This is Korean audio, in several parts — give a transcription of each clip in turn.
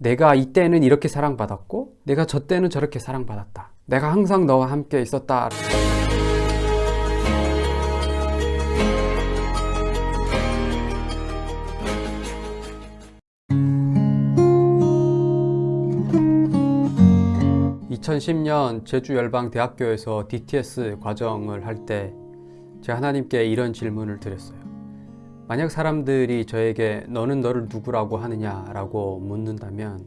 내가 이때는 이렇게 사랑받았고 내가 저 때는 저렇게 사랑받았다. 내가 항상 너와 함께 있었다. (2010년) 제주열방대학교에서 DTS 과정을 할 때 제가 하나님께 이런 질문을 드렸어요 만약 사람들이 저에게 너는 너를 누구라고 하느냐 라고 묻는다면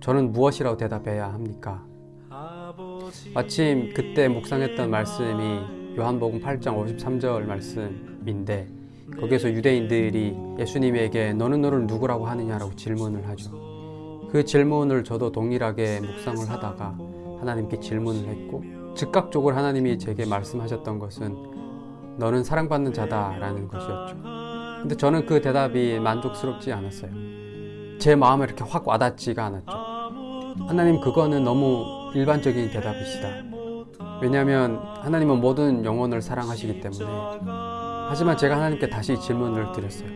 저는 무엇이라고 대답해야 합니까? 마침 그때 묵상했던 말씀이 요한복음 8장 53절 말씀인데 거기에서 유대인들이 예수님에게 너는 너를 누구라고 하느냐라고 질문을 하죠 그 질문을 저도 동일하게 묵상을 하다가 하나님께 질문을 했고 즉각적으로 하나님이 제게 말씀하셨던 것은 너는 사랑받는 자다 라는 것이었죠 근데 저는 그 대답이 만족스럽지 않았어요. 제 마음에 이렇게 확 와닿지가 않았죠. 하나님 그거는 너무 일반적인 대답이시다. 왜냐하면 하나님은 모든 영혼을 사랑하시기 때문에. 하지만 제가 하나님께 다시 질문을 드렸어요.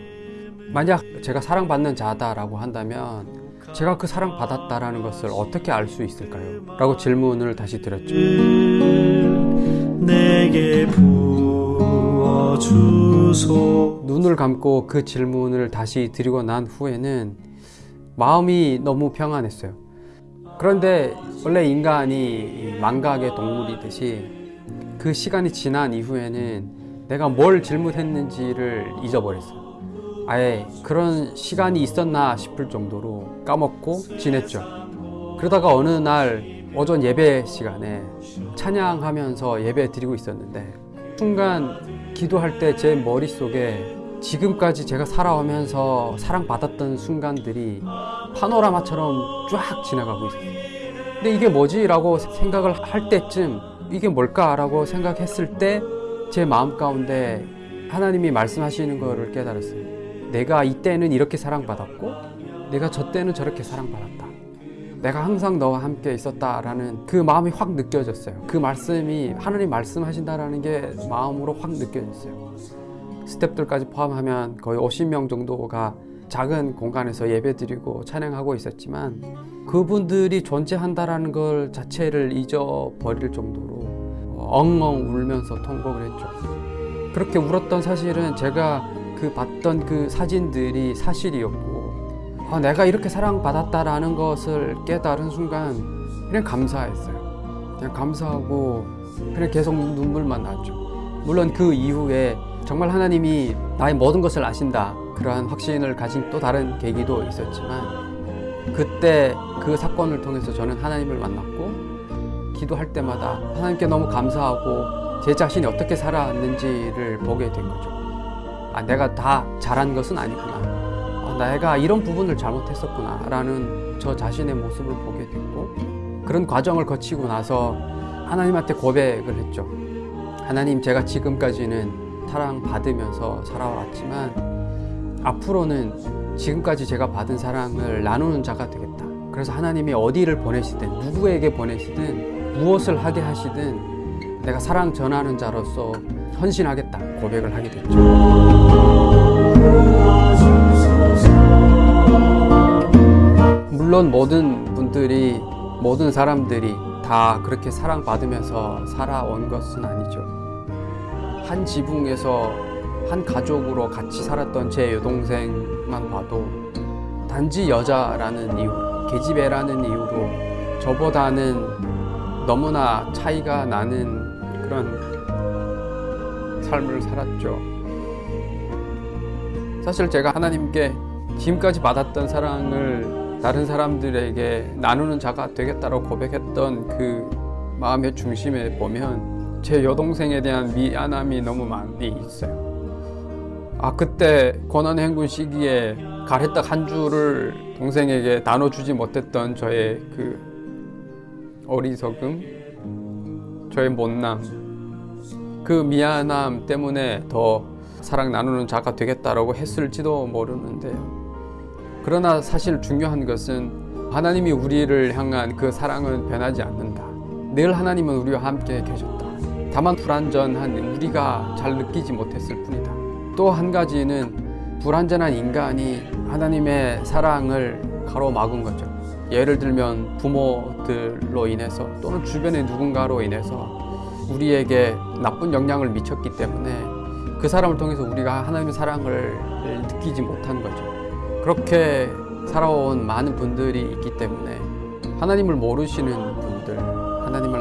만약 제가 사랑받는 자다라고 한다면 제가 그 사랑받았다라는 것을 어떻게 알 수 있을까요? 라고 질문을 다시 드렸죠 주소. 눈을 감고 그 질문을 다시 드리고 난 후에는 마음이 너무 평안했어요. 그런데 원래 인간이 망각의 동물이듯이 그 시간이 지난 이후에는 내가 뭘 질문했는지를 잊어버렸어요. 아예 그런 시간이 있었나 싶을 정도로 까먹고 지냈죠. 그러다가 어느 날 오전 예배 시간에 찬양하면서 예배 드리고 있었는데 순간 기도할 때 제 머릿속에 지금까지 제가 살아오면서 사랑받았던 순간들이 파노라마처럼 쫙 지나가고 있었어요 근데 이게 뭐지? 라고 생각을 할 때쯤 이게 뭘까? 라고 생각했을 때 제 마음 가운데 하나님이 말씀하시는 것을 깨달았어요 내가 이때는 이렇게 사랑받았고 내가 저 때는 저렇게 사랑받았다 내가 항상 너와 함께 있었다 라는 그 마음이 확 느껴졌어요. 그 말씀이 하나님 말씀하신다는 게 마음으로 확 느껴졌어요. 스탭들까지 포함하면 거의 50명 정도가 작은 공간에서 예배드리고 찬양하고 있었지만 그분들이 존재한다는 걸 자체를 잊어버릴 정도로 엉엉 울면서 통곡을 했죠. 그렇게 울었던 사실은 제가 그 봤던 그 사진들이 사실이었고 아, 내가 이렇게 사랑받았다라는 것을 깨달은 순간 그냥 감사했어요. 그냥 감사하고 그냥 계속 눈물만 났죠. 물론 그 이후에 정말 하나님이 나의 모든 것을 아신다 그러한 확신을 가진 또 다른 계기도 있었지만 그때 그 사건을 통해서 저는 하나님을 만났고 기도할 때마다 하나님께 너무 감사하고 제 자신이 어떻게 살아왔는지를 보게 된 거죠. 아 내가 다 잘한 것은 아니구나 아, 내가 이런 부분을 잘못했었구나 라는 저 자신의 모습을 보게 됐고 그런 과정을 거치고 나서 하나님한테 고백을 했죠. 하나님 제가 지금까지는 사랑받으면서 살아왔지만 앞으로는 지금까지 제가 받은 사랑을 나누는 자가 되겠다. 그래서 하나님이 어디를 보내시든 누구에게 보내시든 무엇을 하게 하시든 내가 사랑 전하는 자로서 헌신하겠다 고백을 하게 됐죠 물론 모든 분들이 모든 사람들이 다 그렇게 사랑받으면서 살아온 것은 아니죠. 한 지붕에서 한 가족으로 같이 살았던 제 여동생만 봐도 단지 여자라는 이유 계집애라는 이유로 저보다는 너무나 차이가 나는 그런 삶을 살았죠. 사실 제가 하나님께 지금까지 받았던 사랑을 다른 사람들에게 나누는 자가 되겠다고 고백했던 그 마음의 중심에 보면 제 여동생에 대한 미안함이 너무 많이 있어요. 아 그때 고난행군 시기에 가래떡 한 줄을 동생에게 나눠주지 못했던 저의 그 어리석음 저의 못남 그 미안함 때문에 더 사랑 나누는 자가 되겠다라고 했을지도 모르는데요 그러나 사실 중요한 것은 하나님이 우리를 향한 그 사랑은 변하지 않는다 늘 하나님은 우리와 함께 계셨다 다만 불완전한 우리가 잘 느끼지 못했을 뿐이다 또 한 가지는 불완전한 인간이 하나님의 사랑을 가로막은 거죠. 예를 들면 부모들로 인해서 또는 주변의 누군가로 인해서 우리에게 나쁜 영향을 미쳤기 때문에 그 사람을 통해서 우리가 하나님의 사랑을 느끼지 못한 거죠. 그렇게 살아온 많은 분들이 있기 때문에 하나님을 모르시는 분들, 하나님을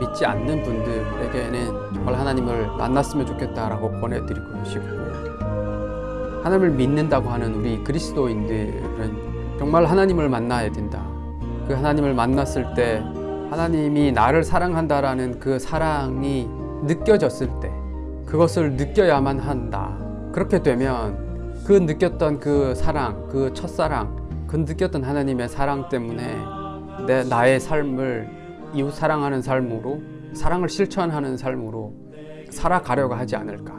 믿지 않는 분들에게는 정말 하나님을 만났으면 좋겠다라고 권해드리고 싶고 하나님을 믿는다고 하는 우리 그리스도인들은 정말 하나님을 만나야 된다. 그 하나님을 만났을 때 하나님이 나를 사랑한다라는 그 사랑이 느껴졌을 때 그것을 느껴야만 한다. 그렇게 되면 그 느꼈던 그 사랑, 그 첫사랑, 그 느꼈던 하나님의 사랑 때문에 내 나의 삶을 이웃 사랑하는 삶으로 사랑을 실천하는 삶으로 살아가려고 하지 않을까.